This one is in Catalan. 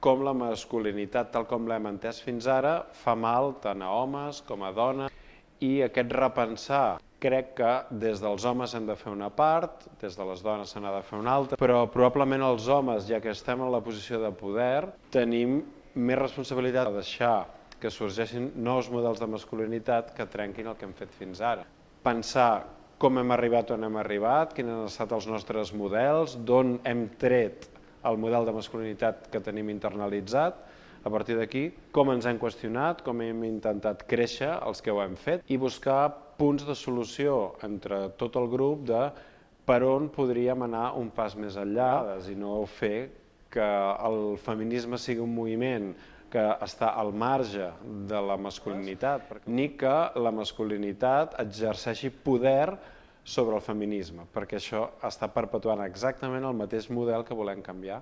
com la masculinitat, tal com l'hem entès fins ara, fa mal tant a homes com a dones. I aquest repensar, crec que des dels homes hem de fer una part, des de les dones se n'ha de fer una altra, però probablement els homes, ja que estem en la posició de poder, tenim més responsabilitat de deixar que sorgeixin nous models de masculinitat que trenquin el que hem fet fins ara. Pensar com hem arribat on hem arribat, quins han estat els nostres models, d'on hem tret el model de masculinitat que tenim internalitzat, a partir d'aquí, com ens hem qüestionat, com hem intentat créixer els que ho hem fet i buscar punts de solució entre tot el grup de per on podríem anar un pas més enllà i no fer que el feminisme sigui un moviment que està al marge de la masculinitat, ni que la masculinitat exerceixi poder sobre el feminisme, perquè això està perpetuant exactament el mateix model que volem canviar.